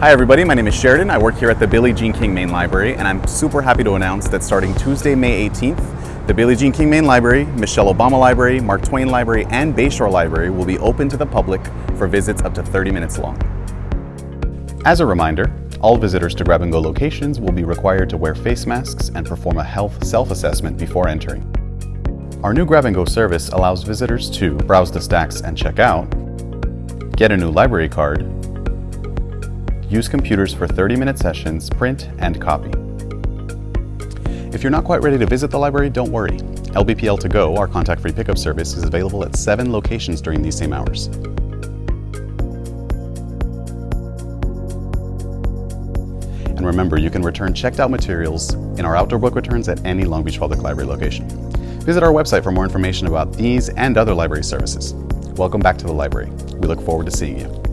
Hi everybody, my name is Sheridan. I work here at the Billie Jean King Main Library and I'm super happy to announce that starting Tuesday, May 18th, the Billie Jean King Main Library, Michelle Obama Library, Mark Twain Library, and Bayshore Library will be open to the public for visits up to 30 minutes long. As a reminder, all visitors to Grab and Go locations will be required to wear face masks and perform a health self-assessment before entering. Our new Grab and Go service allows visitors to browse the stacks and check out, get a new library card, use computers for 30-minute sessions, print, and copy. If you're not quite ready to visit the library, don't worry. LBPL to Go, our contact-free pickup service, is available at seven locations during these same hours. And remember, you can return checked out materials in our outdoor book returns at any Long Beach Public Library location. Visit our website for more information about these and other library services. Welcome back to the library. We look forward to seeing you.